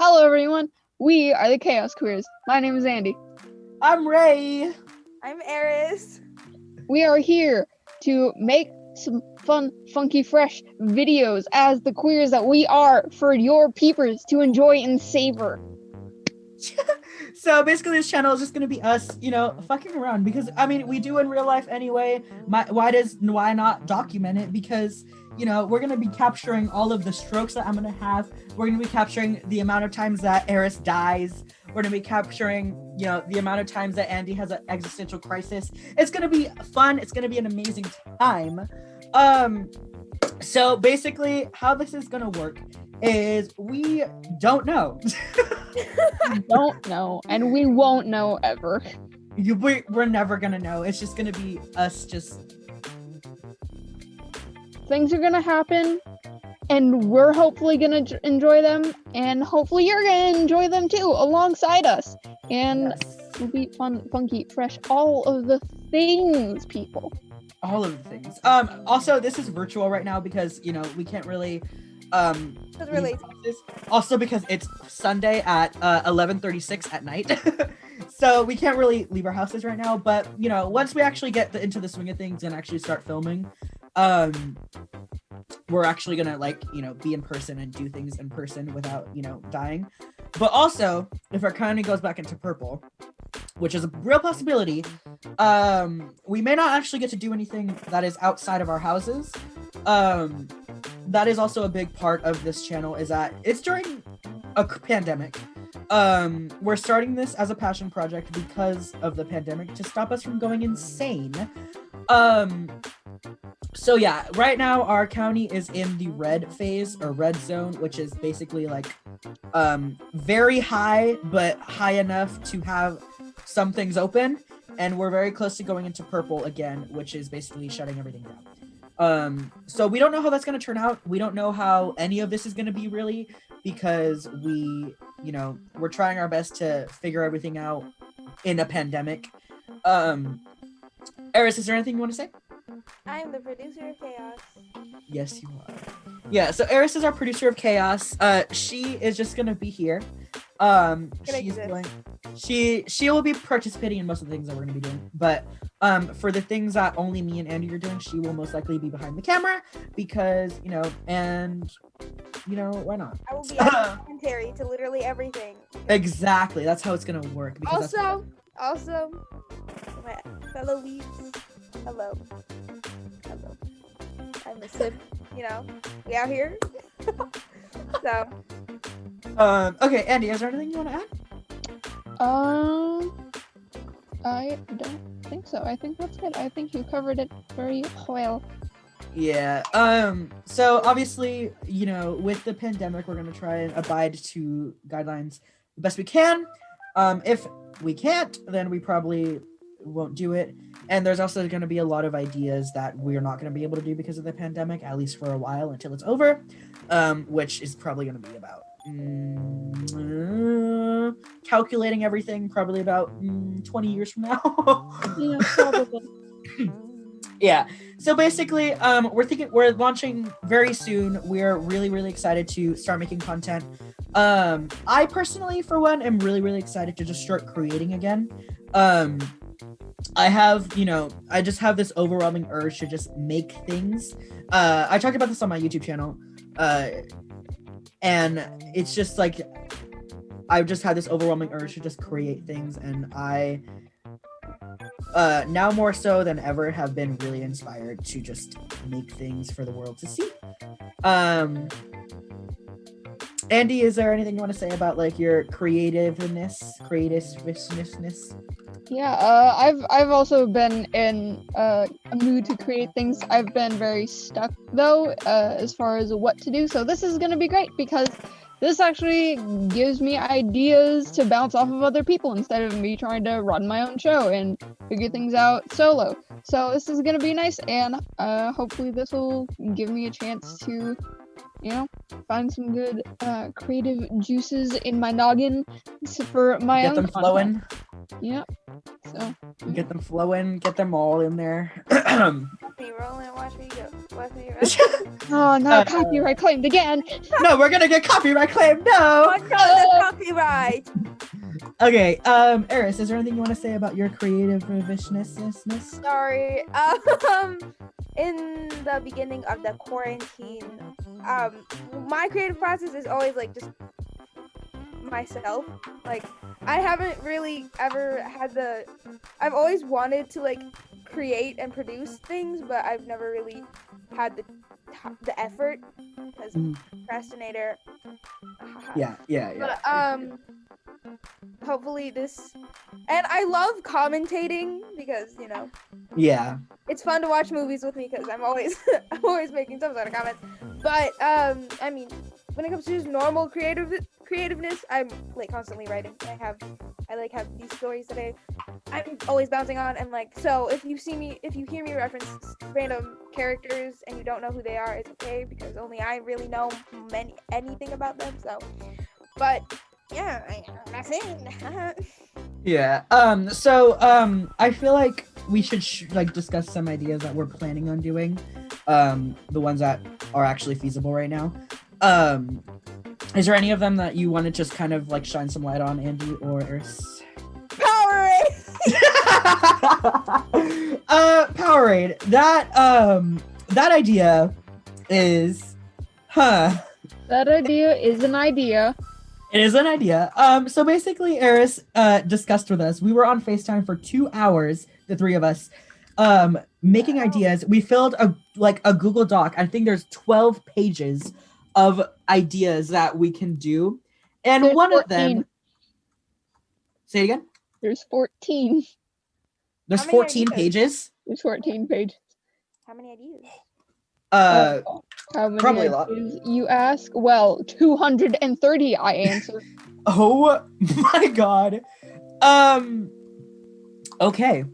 Hello, everyone. We are the Chaos Queers. My name is Andy. I'm Ray. I'm Eris. We are here to make some fun, funky, fresh videos as the queers that we are for your peepers to enjoy and savor. so basically this channel is just gonna be us, you know, fucking around because I mean we do in real life anyway. My, why does why not document it? Because you know we're gonna be capturing all of the strokes that I'm gonna have. We're gonna be capturing the amount of times that Eris dies. We're gonna be capturing, you know, the amount of times that Andy has an existential crisis. It's gonna be fun. It's gonna be an amazing time. Um, so basically, how this is gonna work is we don't know. we don't know, and we won't know ever. You, we, we're never gonna know. It's just gonna be us just. Things are gonna happen, and we're hopefully gonna enjoy them, and hopefully you're gonna enjoy them too, alongside us. And Yes. it'll be fun, funky, fresh, all of the things, people. all of the things. Um, also, this is virtual right now because you know we can't really. Um, Because we're lazy. Also because it's Sunday at uh, 11:36 at night, so we can't really leave our houses right now. But you know, once we actually get the, into the swing of things and actually start filming, um, we're actually gonna like you know be in person and do things in person without you know dying. But also, if our economy goes back into purple, which is a real possibility, um, we may not actually get to do anything that is outside of our houses. Um, that is also a big part of this channel is that it's during a pandemic. Um, we're starting this as a passion project because of the pandemic to stop us from going insane. Um, so yeah, right now our county is in the red phase or red zone, which is basically like um very high, but high enough to have some things open. And we're very close to going into purple again, which is basically shutting everything down. Um, so we don't know how that's gonna turn out. We don't know how any of this is gonna be really because we, you know, we're trying our best to figure everything out in a pandemic. Um Eris, is there anything you want to say? I am the producer of Chaos. Yes, you are. Yeah, so Eris is our producer of Chaos. Uh she is just gonna be here. Um she's going she she will be participating in most of the things that we're gonna be doing. But um for the things that only me and Andy are doing, she will most likely be behind the camera because, you know, and you know, why not? I will be adding commentary to literally everything. Exactly. That's how it's gonna work. Because that's- Also, also, my fellow weebs, hello. Hello. I miss him. You know, we out here. so, um okay, Andy, is there anything you want to add? Um, I don't think so. I think that's it. I think you covered it very well. Yeah. Um. So obviously, you know, with the pandemic, we're gonna try and abide to guidelines the best we can. Um. If we can't, then we probably won't do it. And there's also going to be a lot of ideas that we're not going to be able to do because of the pandemic, at least for a while until it's over. Um. Which is probably going to be about. mm, calculating everything probably about mm, 20 years from now. Yeah, probably. yeah. So basically um we're thinking we're launching very soon. We're really really excited to start making content. Um i personally for one am really really excited to just start creating again. Um i have you know i just have this overwhelming urge to just make things. Uh i talked about this on my youtube channel. Uh and it's just like i've just had this overwhelming urge to just create things and i uh now more so than ever have been really inspired to just make things for the world to see um andy is there anything you want to say about like your creativeness creativeness Yeah, uh, I've I've also been in uh, a mood to create things. I've been very stuck though, uh, as far as what to do. So this is gonna be great because this actually gives me ideas to bounce off of other people instead of me trying to run my own show and figure things out solo. So this is gonna be nice, and uh, hopefully this will give me a chance to, you know, find some good uh, creative juices in my noggin for my get own them flowing Yep. So get them flowing get them all in there me rolling, watch me go. Watch me. Oh no, Uh, copyright claimed again. no we're gonna get copyright claim Oh no my god, that's right. Okay, um, Eris, is there anything you want to say about your creative viciousness? Sorry. Um, in the beginning of the quarantine, um, my creative process is always like just myself. Like, I haven't really ever had the. I've always wanted to like create and produce things, but I've never really had the the effort because Mhm. procrastinator. Yeah, yeah, yeah. But um, hopefully this, and I love commentating because you know Yeah. It's fun to watch movies with me because I'm always I'm always making some sort of comments. But um, I mean, when it comes to just normal creative creativeness, I'm like constantly writing. I have I like have these stories that I I'm always bouncing on and like so if you see me if you hear me reference random characters and you don't know who they are, it's okay because only I really know many anything about them. So, but yeah, I, that's it. Yeah. Um. So, um, I feel like we should sh- like discuss some ideas that we're planning on doing. Um, the ones that are actually feasible right now. Um, is there any of them that you want to just kind of like shine some light on, Andy or Eris? Powerade. uh, Powerade. That um, that idea is, huh? That idea is an idea. It is an idea. Um, so basically, Eris uh discussed with us. We were on FaceTime for two hours, the three of us, um, making Wow. ideas. We filled a like a Google Doc. I think there's 12 pages of ideas that we can do. And There's one of them say it again. There's 14. There's 14 ideas? pages. There's 14 pages. How many ideas? Uh how many probably a lot. you ask? Well, 230, I answer. Oh my god. Um okay.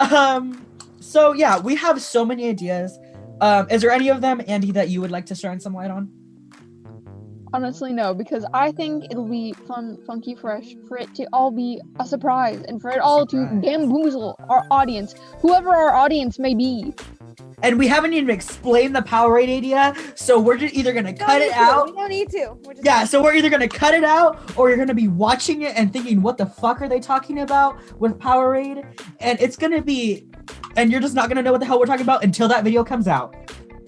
Um so yeah, we have so many ideas. Um is there any of them Andy that you would like to shine some light on? Honestly, no, because I think it'll be fun, funky, fresh for it to all be a surprise and for it all to bamboozle our audience, whoever our audience may be. And we haven't even explained the Powerade idea, so we're just either going to cut it to, out. We don't need to. We're just Yeah, so we're either going to cut it out or you're going to be watching it and thinking what the fuck are they talking about with Powerade? And it's going to be and you're just not going to know what the hell we're talking about until that video comes out.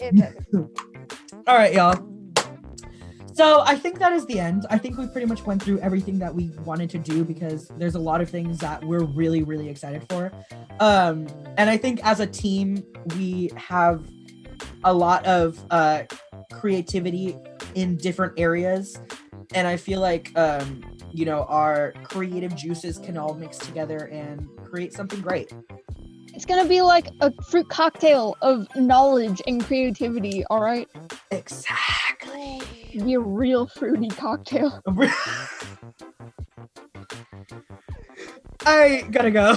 All right, y'all. So I think that is the end. I think we pretty much went through everything that we wanted to do because there's a lot of things that we're really, really excited for. Um, and I think as a team, we have a lot of uh, creativity in different areas. And I feel like, um, you know, our creative juices can all mix together and create something great. It's gonna be like a fruit cocktail of knowledge and creativity, alright? Exactly. Be a real fruity cocktail. I gotta go.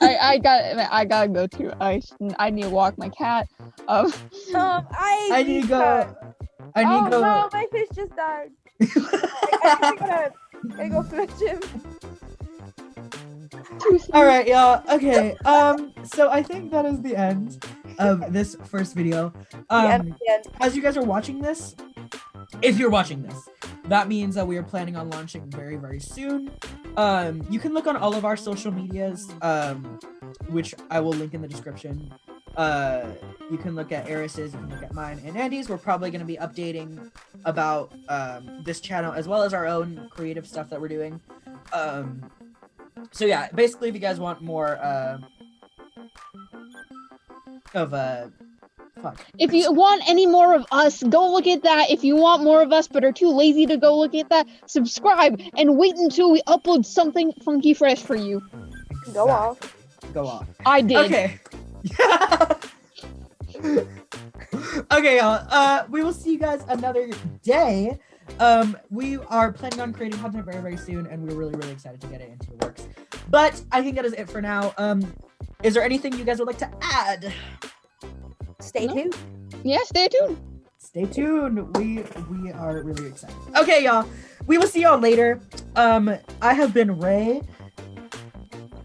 I, I got I gotta go too. I I need to walk my cat. Um, um, I, I need to go. I need oh to go. no, my fish just died. I, I gotta, gotta go fetch him. too. All right, y'all. Okay. Um. So I think that is the end of this first video. Um. As you guys are watching this, if you're watching this, that means that we are planning on launching very, very soon. Um. You can look on all of our social medias. Um. Which I will link in the description. Uh. You can look at Eris's. You can look at mine and Andy's. We're probably going to be updating about um this channel as well as our own creative stuff that we're doing. Um so yeah, basically, if you guys want more uh, of uh, fuck. If you want any more of us, go look at that. If you want more of us but are too lazy to go look at that, subscribe and wait until we upload something funky fresh for you. Go off. Go off. I did. Okay. okay, y'all. Uh, we will see you guys another day. Um, we are planning on creating content very, very soon, and we're really, really excited to get it into the works. But I think that is it for now. Um, is there anything you guys would like to add? Stay No. tuned. Yeah, stay tuned. stay tuned. We we are really excited. Okay, y'all. We will see y'all later. Um, I have been Ray.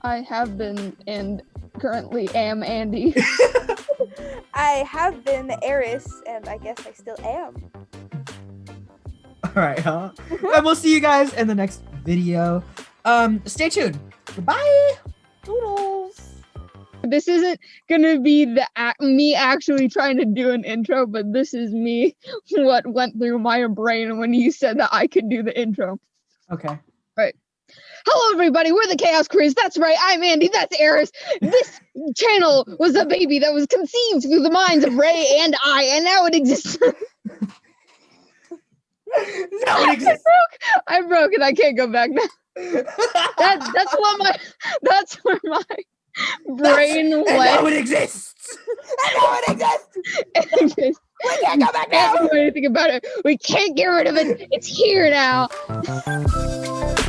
I have been and currently am Andy. I have been Eris, and I guess I still am. All right, huh? and we'll see you guys in the next video. Um, stay tuned. Goodbye. This isn't gonna be the me actually trying to do an intro, but this is me what went through my brain when you said that I could do the intro. Okay. Right. Hello, everybody. We're the Chaos Queers. That's right. I'm Andy. That's Eris. This channel was a baby that was conceived through the minds of Ray and I, and now it exists. no, it exists. I broke it. I can't go back now. That that's what my that's where my brain And now it exists. and now it exists. We can't go back now. Can't do anything about it. We can't get rid of it. It's here now.